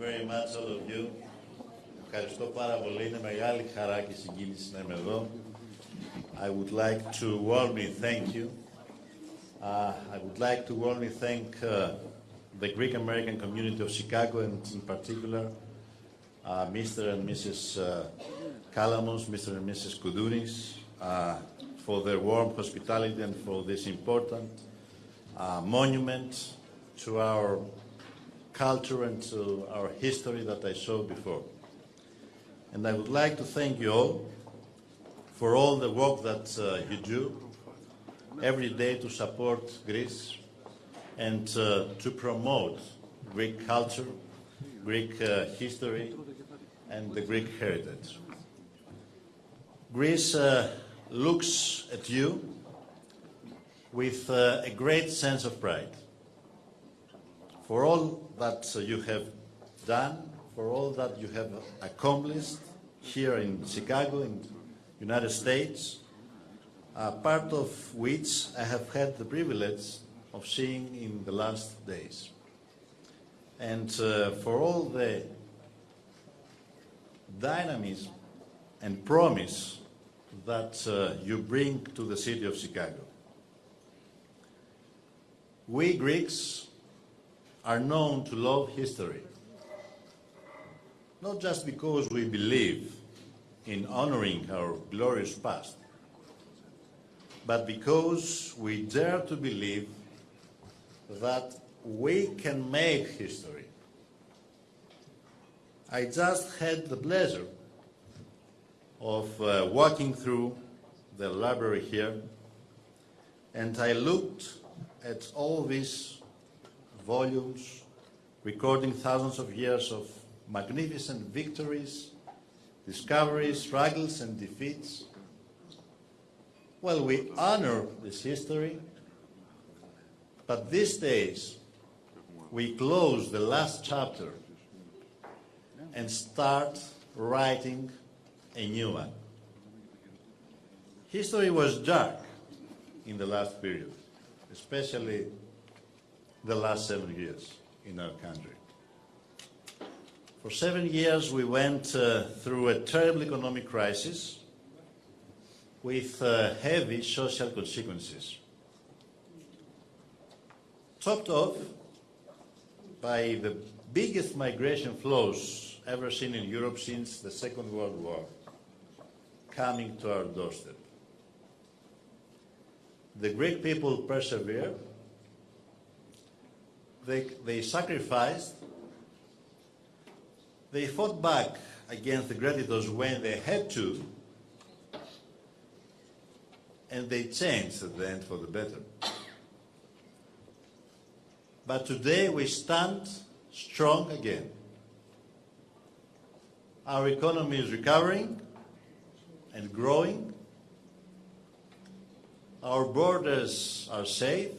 very much all of you. Ευχαριστώ πάρα πολύ. Είναι μεγάλη χαρά και συγκίνηση να είμαι εδώ. I would like to warmly thank you. Uh, I would like to warmly thank uh, the Greek American community of Chicago and in particular uh, Mr. and Mrs. Uh, Kalamos, Mr. and Mrs. Koudounis, uh, for their warm hospitality and for this important uh, monument to our culture and to our history that I showed before. And I would like to thank you all for all the work that uh, you do every day to support Greece and uh, to promote Greek culture, Greek uh, history, and the Greek heritage. Greece uh, looks at you with uh, a great sense of pride for all that you have done, for all that you have accomplished here in Chicago, in United States, part of which I have had the privilege of seeing in the last days. And uh, for all the dynamism and promise that uh, you bring to the city of Chicago. We Greeks are known to love history, not just because we believe in honoring our glorious past, but because we dare to believe that we can make history. I just had the pleasure of uh, walking through the library here, and I looked at all these volumes recording thousands of years of magnificent victories, discoveries, struggles, and defeats. Well, we honor this history, but these days we close the last chapter and start writing a new one. History was dark in the last period, especially the last seven years in our country. For seven years, we went uh, through a terrible economic crisis with uh, heavy social consequences. Topped off by the biggest migration flows ever seen in Europe since the Second World War coming to our doorstep. The Greek people persevered. They, they sacrificed. They fought back against the creditors when they had to. And they changed at the end for the better. But today we stand strong again. Our economy is recovering and growing. Our borders are safe.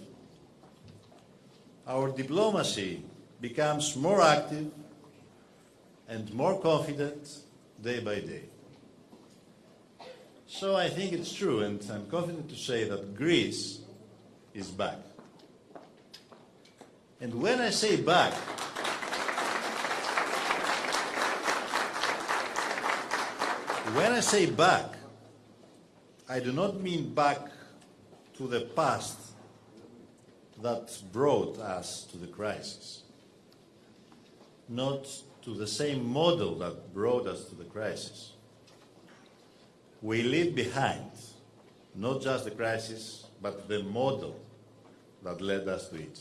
Our diplomacy becomes more active and more confident day by day. So I think it's true, and I'm confident to say that Greece is back. And when I say back, when I say back, I do not mean back to the past that brought us to the crisis, not to the same model that brought us to the crisis. We leave behind not just the crisis, but the model that led us to it.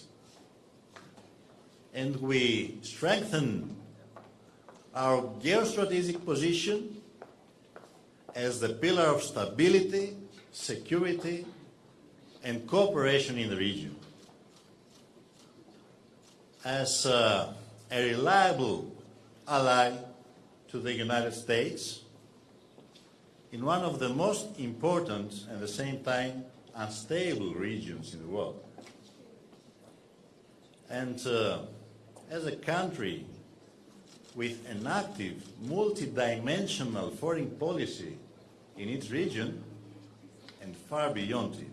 And we strengthen our geostrategic position as the pillar of stability, security, and cooperation in the region. As uh, a reliable ally to the United States in one of the most important and at the same time unstable regions in the world. And uh, as a country with an active, multidimensional foreign policy in its region and far beyond it.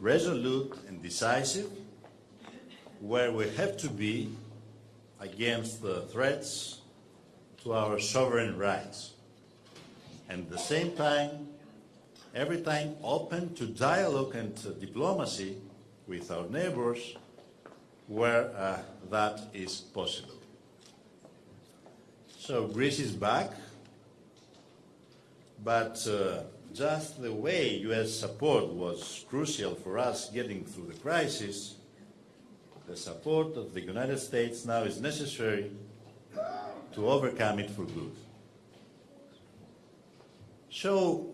Resolute and decisive, where we have to be, against the threats to our sovereign rights. And at the same time, every time open to dialogue and uh, diplomacy with our neighbors where uh, that is possible. So Greece is back, but uh, just the way US support was crucial for us getting through the crisis, the support of the United States now is necessary to overcome it for good. So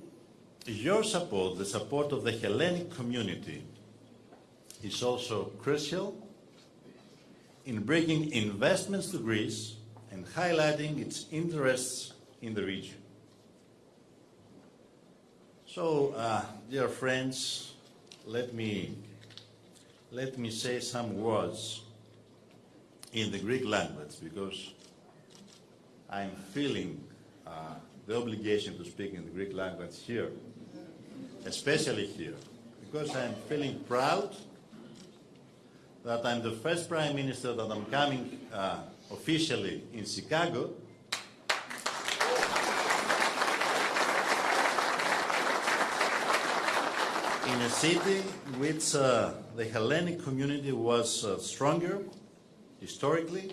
your support, the support of the Hellenic community, is also crucial in bringing investments to Greece and highlighting its interests in the region. So, uh, dear friends, let me, let me say some words in the Greek language because I'm feeling uh, the obligation to speak in the Greek language here, especially here, because I'm feeling proud that I'm the first Prime Minister that I'm coming uh, officially in Chicago in a city in which uh, the Hellenic community was uh, stronger historically,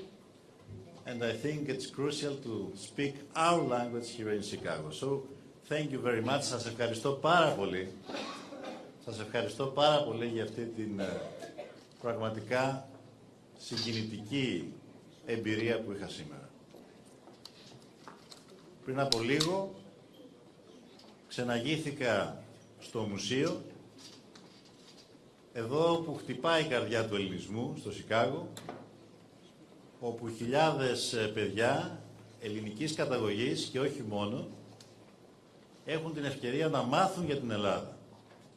and I think it's crucial to speak our language here in Chicago. So, thank you very much. Σας ευχαριστώ πάρα πολύ. Σας ευχαριστώ πάρα πολύ για αυτή την uh, πραγματικά συγκινητική εμπειρία που είχα σήμερα. Πριν από λίγο ξεναγήθηκα στο μουσείο εδώ που χτυπάει η καρδιά του ελληνισμού, στο Σικάγο, όπου χιλιάδες παιδιά ελληνικής καταγωγής και όχι μόνο έχουν την ευκαιρία να μάθουν για την Ελλάδα.